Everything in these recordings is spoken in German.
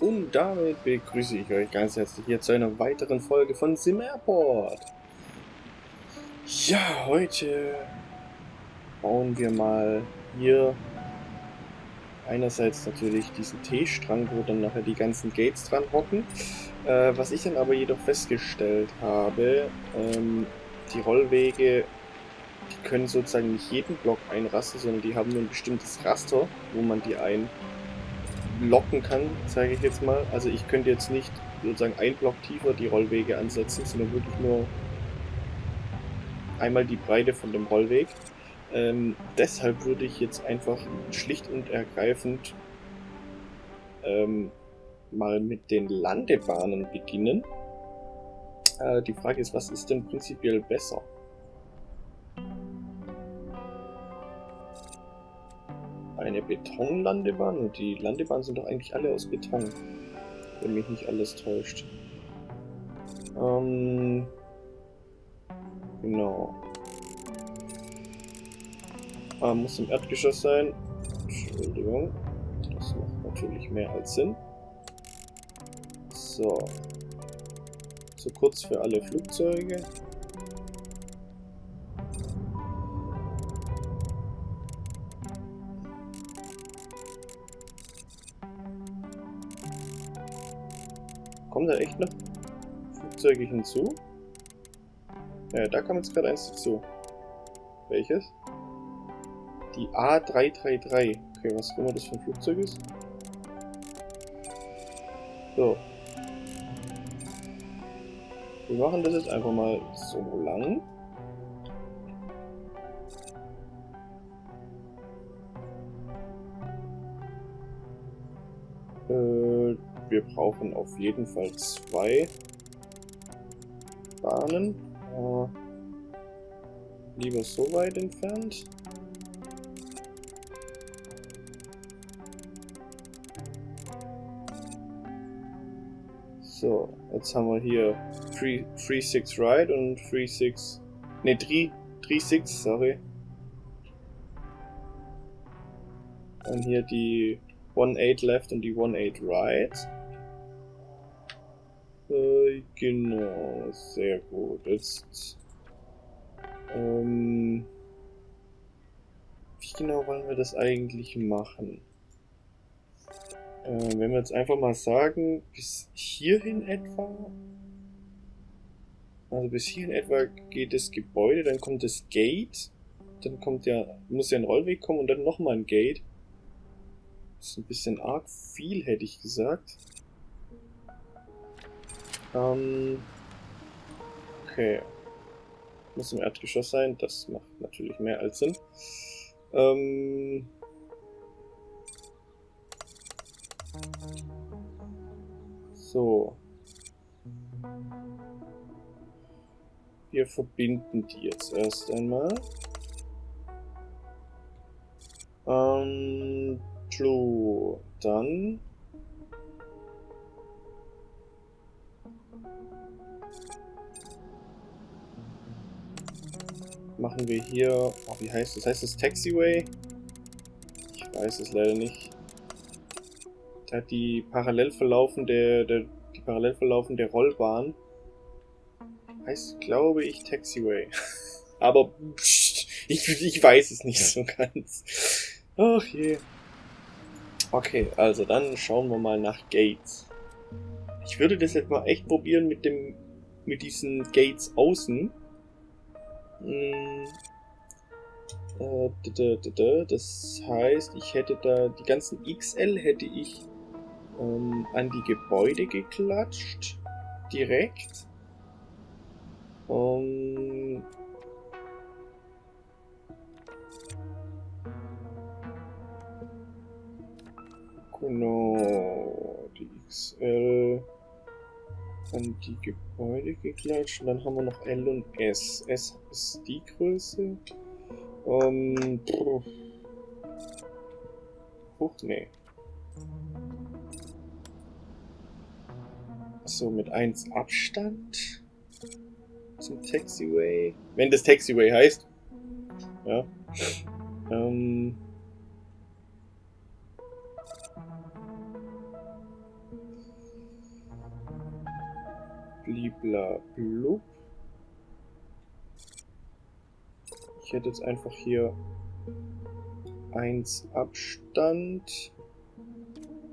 Und damit begrüße ich euch ganz herzlich hier zu einer weiteren Folge von Sim Airport. Ja, heute bauen wir mal hier einerseits natürlich diesen T-Strang, wo dann nachher die ganzen Gates dran hocken. Äh, was ich dann aber jedoch festgestellt habe, ähm, die Rollwege, die können sozusagen nicht jeden Block einrasten, sondern die haben nur ein bestimmtes Raster, wo man die einlocken kann, sage ich jetzt mal. Also ich könnte jetzt nicht sozusagen ein Block tiefer die Rollwege ansetzen, sondern wirklich nur einmal die Breite von dem Rollweg. Ähm, deshalb würde ich jetzt einfach schlicht und ergreifend ähm, mal mit den Landebahnen beginnen. Äh, die Frage ist, was ist denn prinzipiell besser? Eine Betonlandebahn? Und die Landebahnen sind doch eigentlich alle aus Beton. Wenn mich nicht alles täuscht. Ähm, genau. Ah, muss im Erdgeschoss sein. Entschuldigung. Das macht natürlich mehr als Sinn. So. Zu kurz für alle Flugzeuge. Kommen da echt noch Flugzeuge hinzu? Ja, da kam jetzt gerade eins dazu. Welches? Die A333. Okay, was immer das für ein Flugzeug ist. So. Wir machen das jetzt einfach mal so lang. Wir brauchen auf jeden Fall zwei Bahnen. Äh, lieber so weit entfernt. So, jetzt haben wir hier 3-6 right und 3-6... Ne, 3-6, sorry. Und hier die 1-8 left und die 1-8 right. Äh, genau, sehr gut. Jetzt... Ähm, wie genau wollen wir das eigentlich machen? Äh, wenn wir jetzt einfach mal sagen, bis hierhin etwa, also bis hierhin etwa geht das Gebäude, dann kommt das Gate, dann kommt ja, muss ja ein Rollweg kommen und dann nochmal ein Gate. Das ist ein bisschen arg viel, hätte ich gesagt. Ähm, okay. Muss im Erdgeschoss sein, das macht natürlich mehr als Sinn. Ähm, So. Wir verbinden die jetzt erst einmal. Ähm, True. Dann machen wir hier, oh, wie heißt das? Heißt das Taxiway? Ich weiß es leider nicht hat die parallel verlaufende, der, die parallel verlaufende Rollbahn heißt, glaube ich, Taxiway. Aber pst, ich, ich weiß es nicht so ganz. Ach je. Okay, also dann schauen wir mal nach Gates. Ich würde das jetzt mal echt probieren mit dem mit diesen Gates außen. Hm. Äh, das heißt, ich hätte da die ganzen XL hätte ich ähm, an die Gebäude geklatscht. Direkt. Um, genau. Die XL an die Gebäude geklatscht. Und dann haben wir noch L und S. S ist die Größe. Ähm. Huch, nee. So, mit 1 Abstand zum Taxiway. Wenn das Taxiway heißt. Ja. Ähm. Blibla blub. Ich hätte jetzt einfach hier 1 Abstand.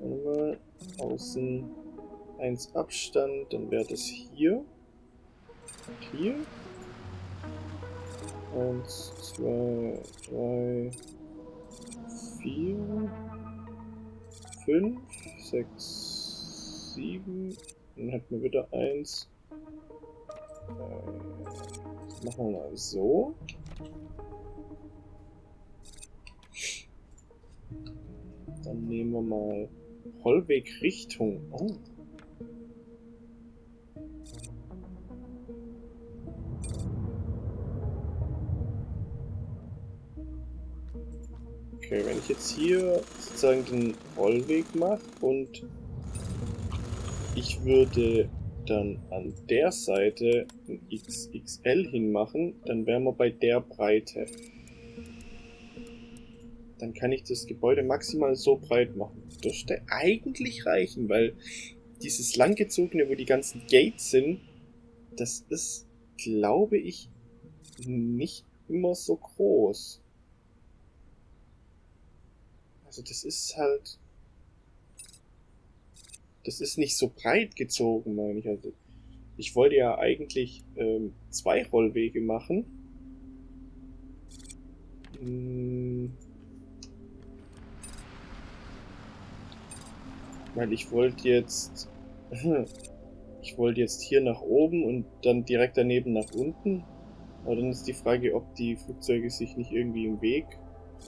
Mal. Außen 1 Abstand. Dann wäre das hier. Und hier. 1, 2, 3, 4, 5, 6, 7. Dann hätten wir wieder 1. Äh, machen wir mal so. Dann nehmen wir mal Rollwegrichtung. Oh. Okay, wenn ich jetzt hier sozusagen den Rollweg mache und ich würde dann an der Seite ein XXL hinmachen, dann wären wir bei der Breite dann kann ich das Gebäude maximal so breit machen. Das dürfte eigentlich reichen, weil dieses langgezogene, wo die ganzen Gates sind, das ist, glaube ich, nicht immer so groß. Also das ist halt... Das ist nicht so breit gezogen, meine ich. Also ich wollte ja eigentlich ähm, zwei Rollwege machen. Hm Weil ich wollte jetzt... Ich wollte jetzt hier nach oben und dann direkt daneben nach unten. Aber dann ist die Frage, ob die Flugzeuge sich nicht irgendwie im Weg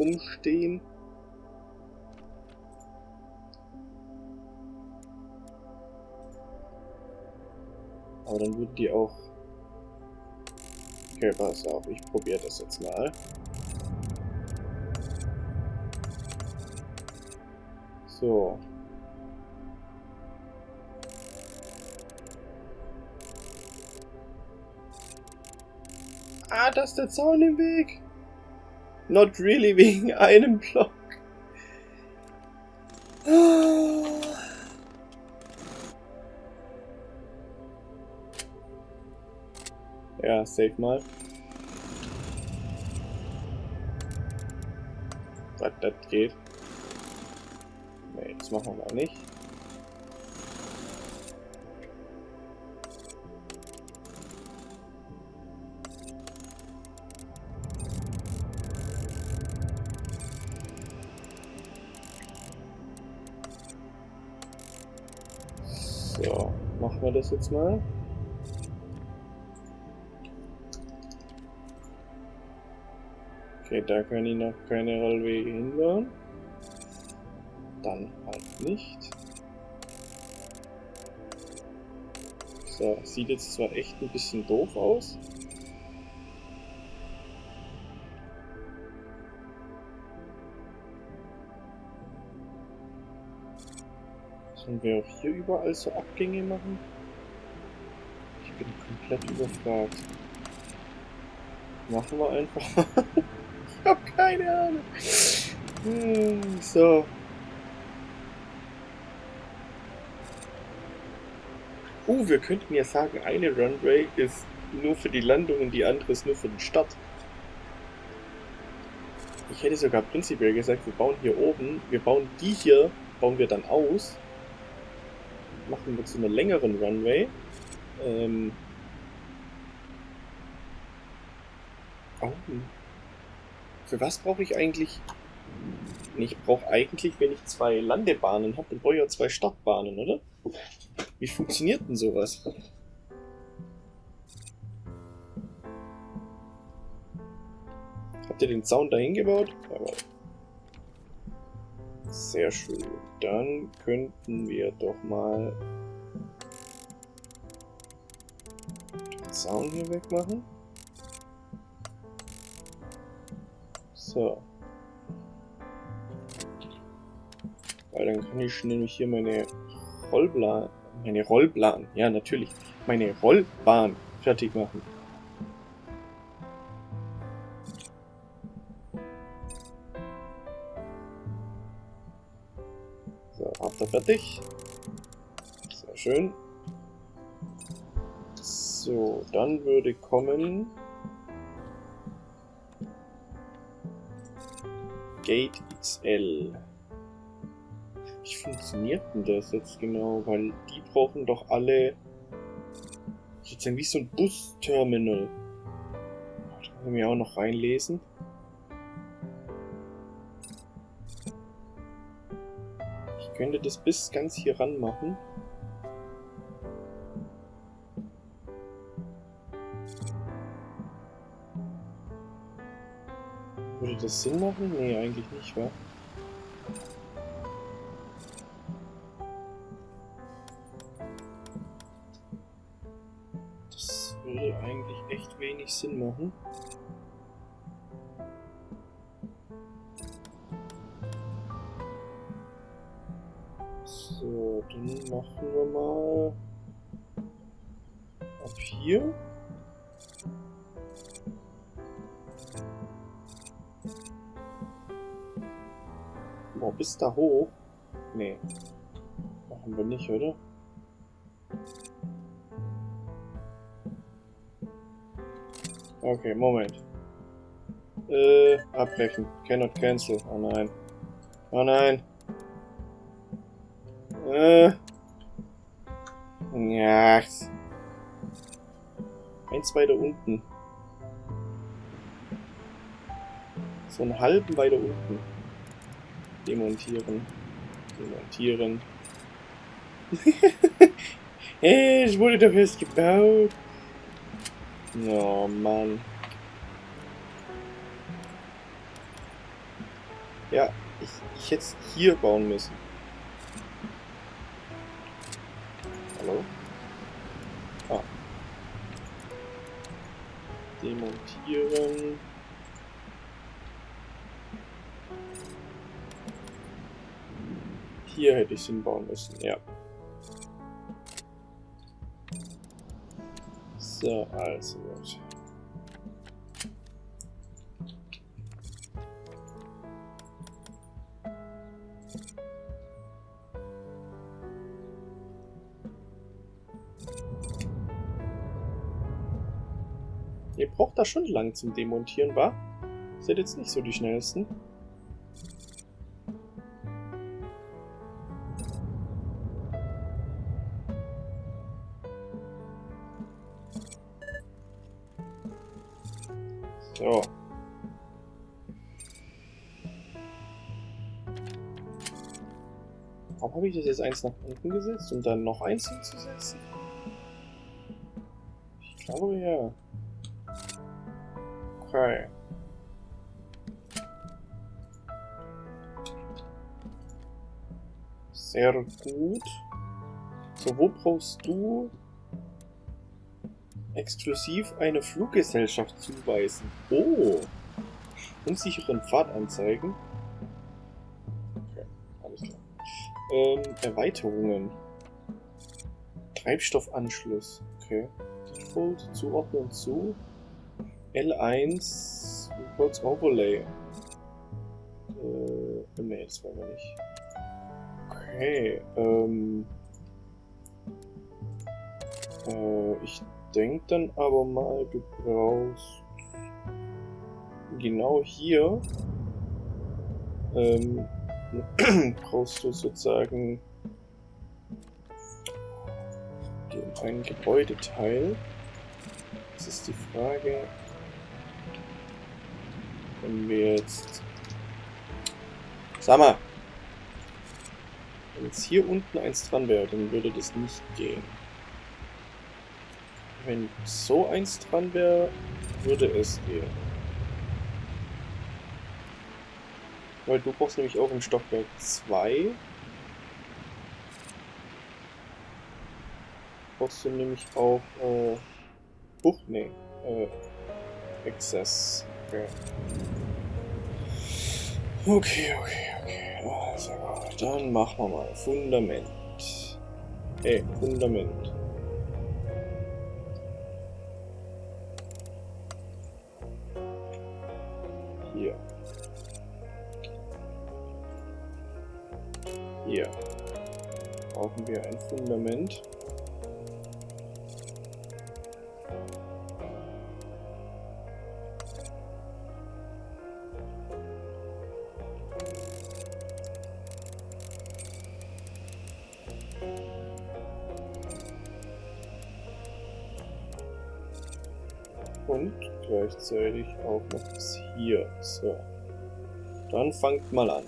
rumstehen. Aber dann würden die auch... Okay, pass auf, ich probiere das jetzt mal. So. Ah, da ist der Zaun im Weg. Not really wegen einem Block. Ja, save mal. Was das geht. Nee, das machen wir mal nicht. wir das jetzt mal. Okay, da kann ich noch keine Rollwege hinbauen. Dann halt nicht. So, sieht jetzt zwar echt ein bisschen doof aus. Sollen wir auch hier überall so Abgänge machen? bin komplett überfragt. Machen wir einfach. keine Ahnung. Hm, so. Uh, wir könnten ja sagen, eine Runway ist nur für die Landung und die andere ist nur für den Start. Ich hätte sogar prinzipiell gesagt, wir bauen hier oben, wir bauen die hier, bauen wir dann aus, machen wir zu einer längeren Runway ähm. Oh. Für was brauche ich eigentlich... Ich brauche eigentlich, wenn ich zwei Landebahnen habe, dann brauche ich auch zwei Startbahnen, oder? Wie funktioniert denn sowas? Habt ihr den Zaun dahin gebaut? Aber sehr schön. Dann könnten wir doch mal Zaun hier wegmachen. So. Weil dann kann ich nämlich hier meine Rollbahn, meine Rollbahn, ja natürlich, meine Rollbahn fertig machen. So, habt ihr fertig. Sehr schön. So, dann würde kommen... Gate XL. Wie funktioniert denn das jetzt genau? Weil die brauchen doch alle sozusagen wie so ein Busterminal. Da ich mir auch noch reinlesen. Ich könnte das bis ganz hier ran machen. Das Sinn machen? Nee, eigentlich nicht, wa? Das würde eigentlich echt wenig Sinn machen. So, dann machen wir mal ab hier. Boah, bis da hoch? Nee. Machen wir nicht, oder? Okay, Moment. Äh, abbrechen. Cannot cancel. Oh nein. Oh nein. Äh. Ja. Eins weiter unten. So einen halben weiter unten. Demontieren. Demontieren. hey, es wurde doch erst gebaut. Oh Mann. Ja, ich, ich hätte es hier bauen müssen. Hallo? Ah. Demontieren. Hier hätte ich es hinbauen müssen, ja. So, also gut. Ihr braucht da schon lang zum Demontieren, wa? Seid jetzt nicht so die schnellsten. So. Warum habe ich das jetzt eins nach unten gesetzt, um dann noch eins hinzusetzen? Ich glaube ja. Okay. Sehr gut. So, wo brauchst du exklusiv eine Fluggesellschaft zuweisen? Oh. Unsicheren Pfad anzeigen. Okay, alles klar. Ähm, Erweiterungen. Treibstoffanschluss. Okay. Default, zuordnen zu. L1 Reports Overlay. Äh, ne, das wollen wir nicht. Okay, ähm. Äh, ich denke dann aber mal, du brauchst genau hier ähm, brauchst du sozusagen ein Gebäudeteil. Das ist die Frage, wenn wir jetzt... Sag mal! Wenn jetzt hier unten eins dran wäre, dann würde das nicht gehen. Wenn so eins dran wäre, würde es gehen. Weil du brauchst nämlich auch im Stockwerk 2. Brauchst du nämlich auch, äh, Huch, nee, äh, Access. Okay. Okay, okay, okay. Also, dann machen wir mal Fundament. Hey, Fundament. Fundament. Und gleichzeitig auch noch bis hier. So. Dann fangt mal an.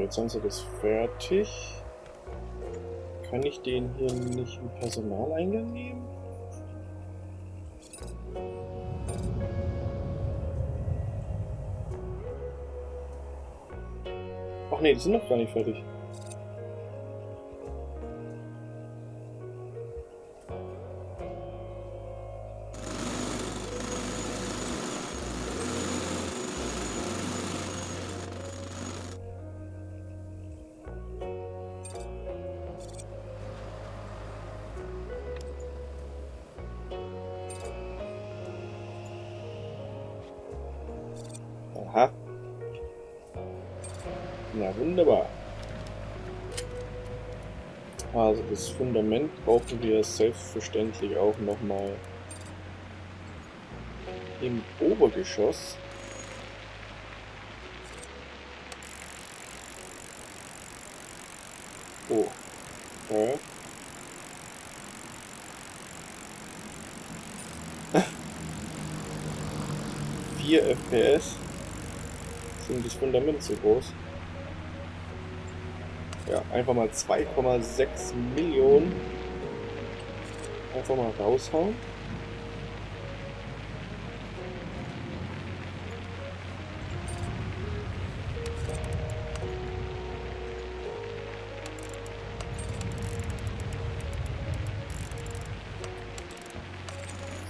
Jetzt haben sie das fertig. Kann ich den hier nicht im Personaleingang nehmen? Ach nee, die sind noch gar nicht fertig. Fundament brauchen wir selbstverständlich auch nochmal im Obergeschoss. Oh. Okay. 4 FPS sind das Fundament so groß. Ja, einfach mal 2,6 Millionen einfach mal raushauen.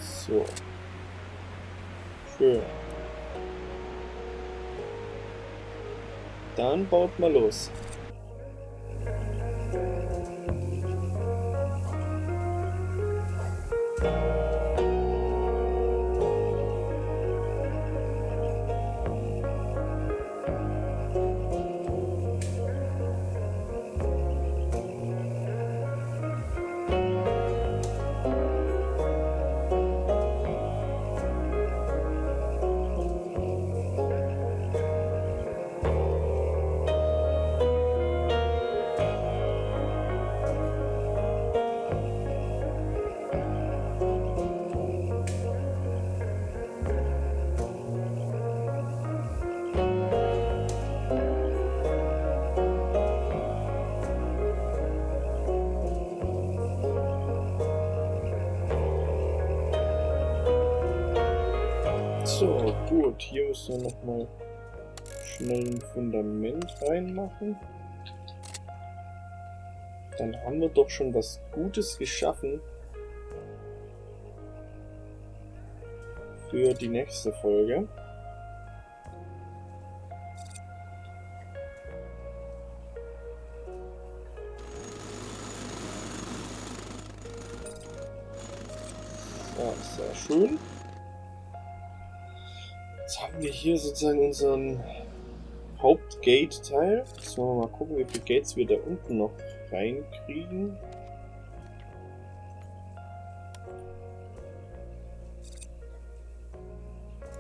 So. Schön. Dann baut mal los. So, gut. Hier müssen wir nochmal schnell ein Fundament reinmachen. Dann haben wir doch schon was Gutes geschaffen für die nächste Folge. Ja, sehr schön. Haben wir hier sozusagen unseren Hauptgate-Teil. Wir mal gucken, wie viele Gates wir da unten noch reinkriegen.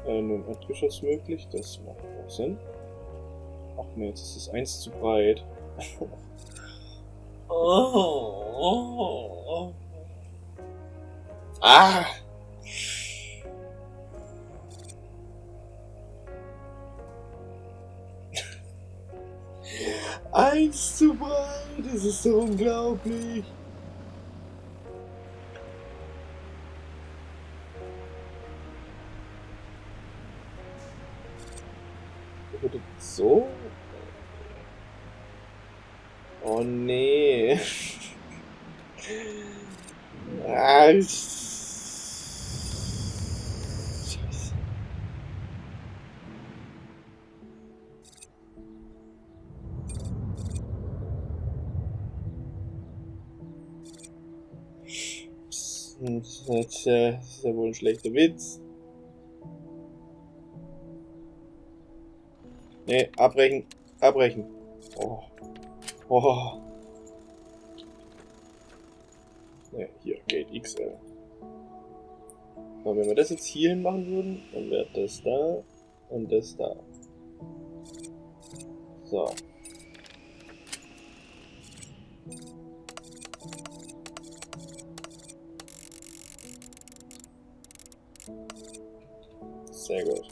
Äh, nur im Erdgeschoss möglich, das macht auch Sinn. Ach nee, jetzt ist es eins zu breit. oh, oh, oh. Ah! Eins zu breit, das ist so unglaublich. Das ist ja wohl ein schlechter Witz. Ne, abbrechen. Abbrechen. Oh. Oh. Ne, hier, Gate XL. Und wenn wir das jetzt hier hin machen würden, dann wäre das da und das da. So. Sehr gut.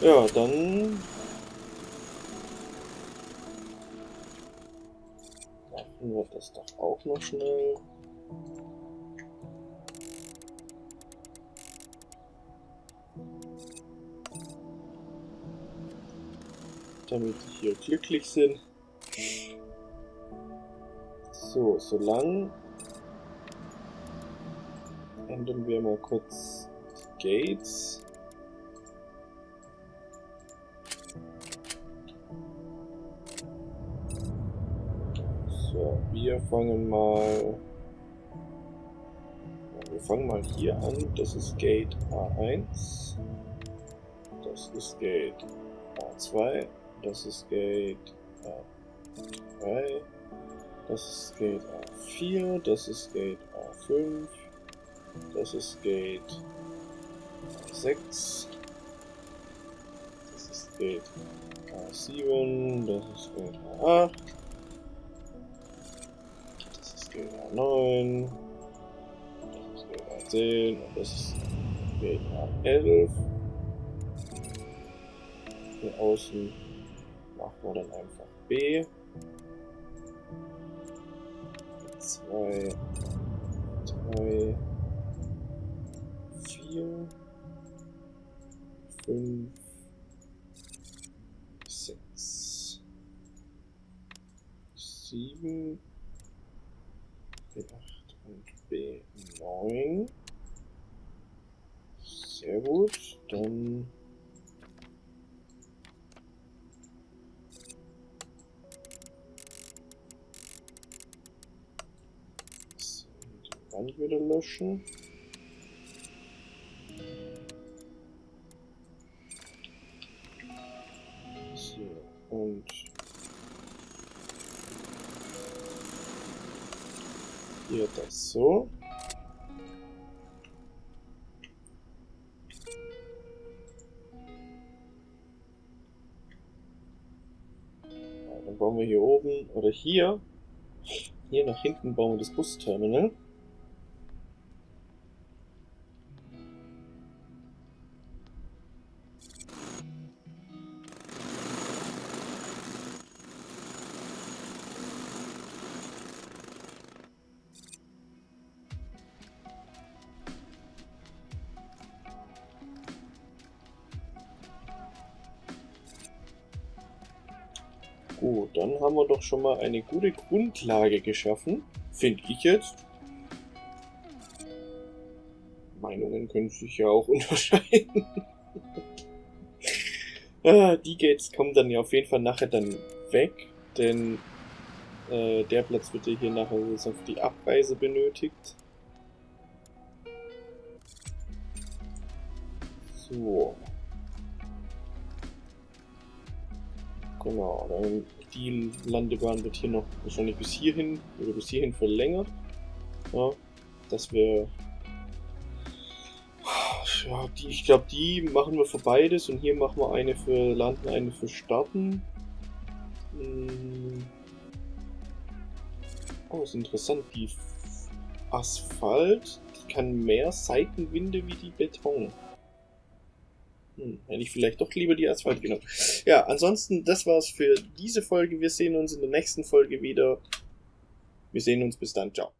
Ja, dann... Machen wir das doch auch noch schnell. Damit die hier glücklich sind. So, solange ändern wir mal kurz Gates. So, wir fangen mal... Wir fangen mal hier an. Das ist Gate A1. Das ist Gate A2. Das ist Gate A3. Das ist Gate A4. Das ist Gate A5. Das ist Gate 6. Das ist Gate A7. Das ist Gate A8. Das ist Gate A9. Das ist Gate A10. Und das ist Gate A11. Hier außen machen wir dann einfach B. 2, 3, 5, 6, 7, B8 und B9. Sehr gut, dann Wand wieder löschen. Das so. dann bauen wir hier oben oder hier, hier nach hinten bauen wir das Busterminal. Doch schon mal eine gute Grundlage geschaffen, finde ich jetzt. Meinungen können sich ja auch unterscheiden. ah, die Gates kommen dann ja auf jeden Fall nachher dann weg, denn äh, der Platz wird ja hier nachher für die Abreise benötigt. So. Genau, dann die Landebahn wird hier noch wahrscheinlich bis hierhin oder bis hierhin verlängert. Ja, dass wir ja, die, ich glaube, die machen wir für beides und hier machen wir eine für Landen, eine für Starten. Hm. Oh, ist interessant. Die Asphalt, die kann mehr Seitenwinde wie die Beton. Hm, hätte ich vielleicht doch lieber die Asphalt genommen. Ja, ansonsten, das war's für diese Folge. Wir sehen uns in der nächsten Folge wieder. Wir sehen uns bis dann. Ciao.